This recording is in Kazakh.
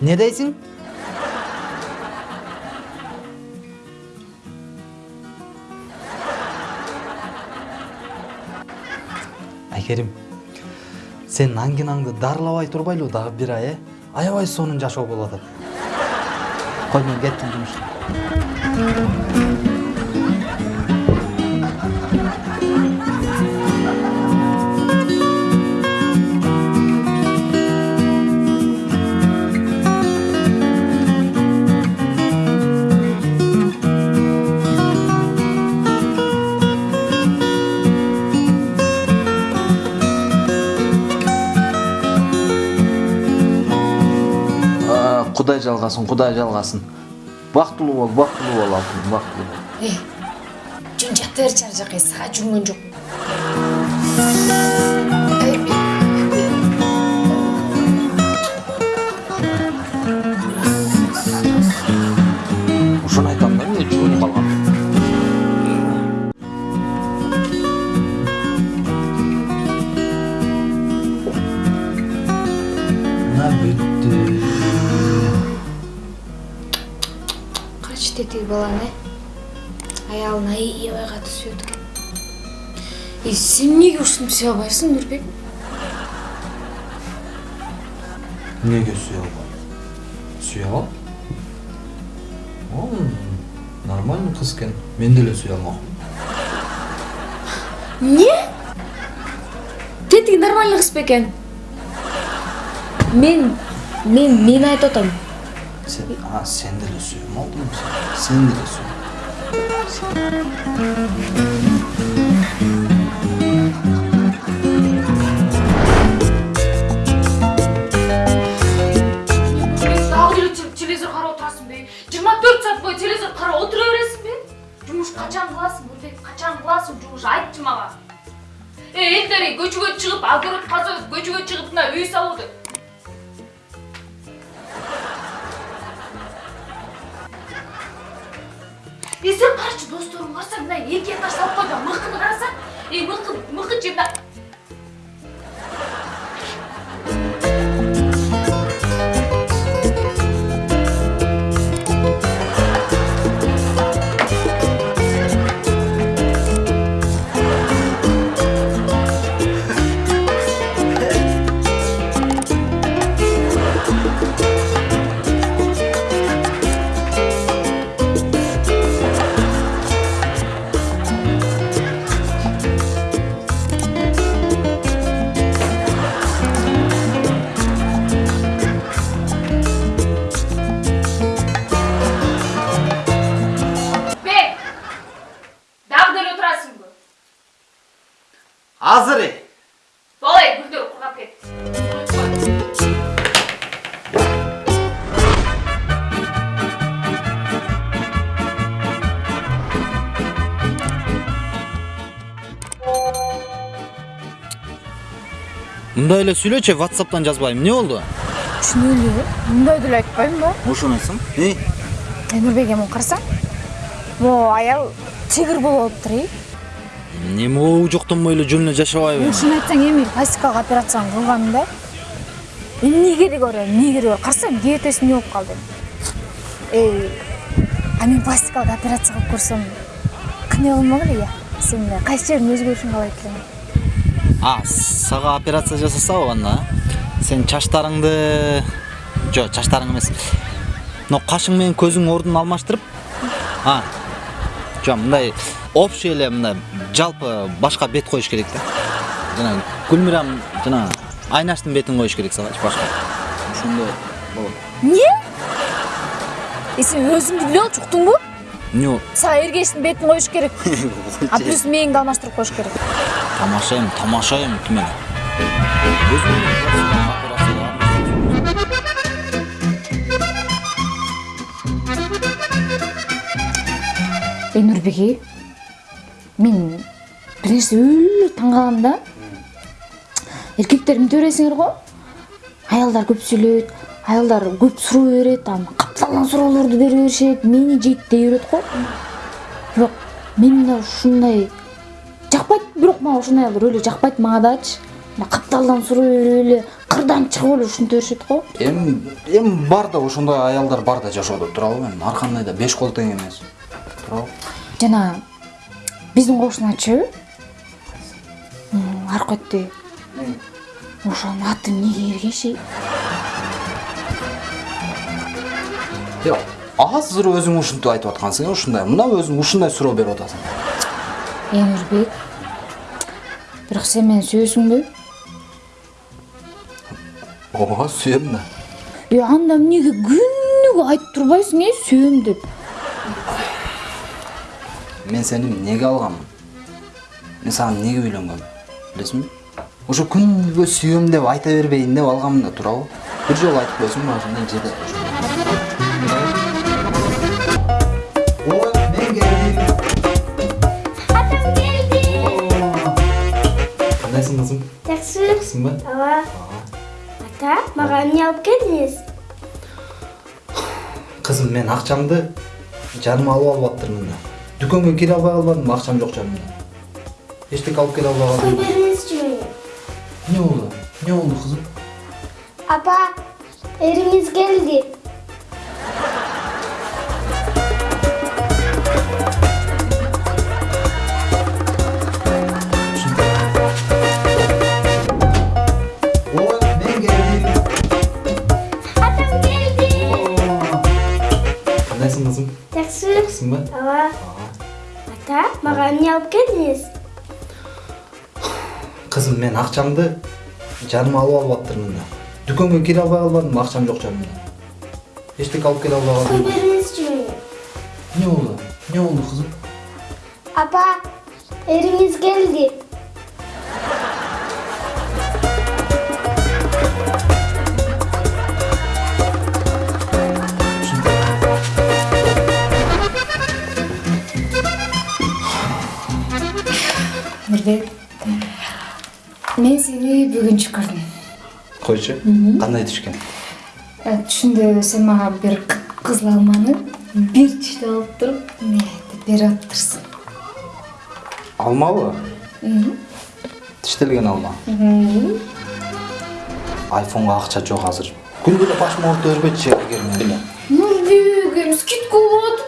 не дейсің айкерим сен аңгинаңды дарылабай турбайлы дагы бир ай э аябай сонун жашоо болуп атат кой мен кеттим жумушка кудай жалгасын кудай жалгасын бактылуу бол бактылуу бол алтыным бактылуу бол Эй, жүн жата бер жан жакка сага жүргөн жок. Тетиги баланы катуу сүйөт экен. И сен эмнеге ушинтип сүйө албайсың, Нурбек? эмнеге сүйө албайм сүйө алам ол нормальный кыз экен мен деле сүйө алмакмын Эмне? Тетиги нормальный кыз бекен. Мен мен мен айтып атам. Деле сүйөм алтыным сен деле сүйөм дагы деле те- телевизор карап отурасың бе жыйырма төрт саат бою телевизор карап отура бересиң бе жумуш качан кыласың нурбек качан кыласың жумуш айтчы мага э элдер көчөгө чыгып огород казып көчөгө чыгып мына үй салууда е сен карачы досторуң карасаң мына эки этаж салып койгон мыкыны карасаң э мыкы мыкы мындай эле сүйлөчү whatsappтан жазбайм эмне болду Чын эле, мындай деле айтпайм ба? ошону айтсаң э Эй, Нурбек эми карасаң. Могу аял тигр болуп атыптыр, э? эмне могу жоктонбой эле жөн эле жашабайбы Ушуну айтсаң эми пластикалык операцияны кылган да. Эмне кереги бар, эмне кереги бар? Карасаң диетеси эмне болуп калды? Эй, а мен пластикалык операция кылып көрсөм, кандай болмок эле я? Сен кайсы жериң өзгөрүшүн каалайт элең? А сага операция жасасабы анда сен чачтарыңды жок чачтарың эмес мына кашың менен көзүң ордун алмаштырып а жок мындай общий эле мындай жалпы башка бет коюш керек да жана гүлмирам жана айнаштын бетин коюш керек салачы башка ошондо болот Эмне? Э, сен өзүңдү билип алчу, уктуңбу? эмне болот Сага эргештин бетин коюш керек. А плюс мээңди алмаштырып коюш керек. Тамашайм тамашайм ким эле Эй, Нурбеги, мен бир нерсе өлө таң калам да. Эмне бересиңер го? Аялдар көп сүйлөйт, аялдар көп суроо берет, аны капталган суроолорду бере беришет, мени жейт дей берет го. Бирок мен да ушундай жакпайт, бирок мага ошондой аялдар өлө жакпайт мага дачы. Мына капталдан суроо берип эле кырдан чыгып эле ушинте беришет го. Эми эми бар да ошондой аялдар бар да жашоодо туурабы эми ар кандай да беш кол тең эмес. Туурабы жана биздин кошуначы аркетте ошонун аты эмнеге эргеши? Азыр өзүң ушинтип айтып аткансың э ушундай. Мына өзүң ушундай суроо берип атасың. Эмирбек бирок сен мени сүйөсүңбү ооба сүйөм да е анда эмнеге күнүгө айтып турбайсың э сүйөм деп? Мен сени эмнеге алганмын мен сага эмнеге үйлөнгөм билесиңби ошо күнүгө сүйөм деп айта бербейин деп алганмын да туурабы бир жолу айтып коесуң ошондой жерде Эмне алып келдиңиз? кызым мен акчамды жаныма алып албаптырмын да дүкөнгө кире албай калбадым акчам жок жанымда эчтеке алып келе албай Кой калдым бериңизчи мени. эмне болду эмне болду кызым Апа, эриңиз келди. Кандайсың кызым Жакшы. жакшысыңбы Ооба. Ата, мага эмне алып келдиңиз? кызым мен акчамды жаныма алып албаптырмын да дүкөнгө кире албай калбадым акчам жок жанымда эчтеке алып келе албай бериңизчи мени. эмне болду эмне болду кызым Апа, эриңиз келди. Мен сени бүгүнчү көрдүм койчу кандай түшкөн Э, түшүндө сен мага бир кып кызыл алманы бир тиштеп алып туруп эмнетип берип атыптырсың алмабы тиштелген алма айфонго акча жок азыр күндө эле башыма оорута бербечи эгер мен эле нурбек эми скидка болуп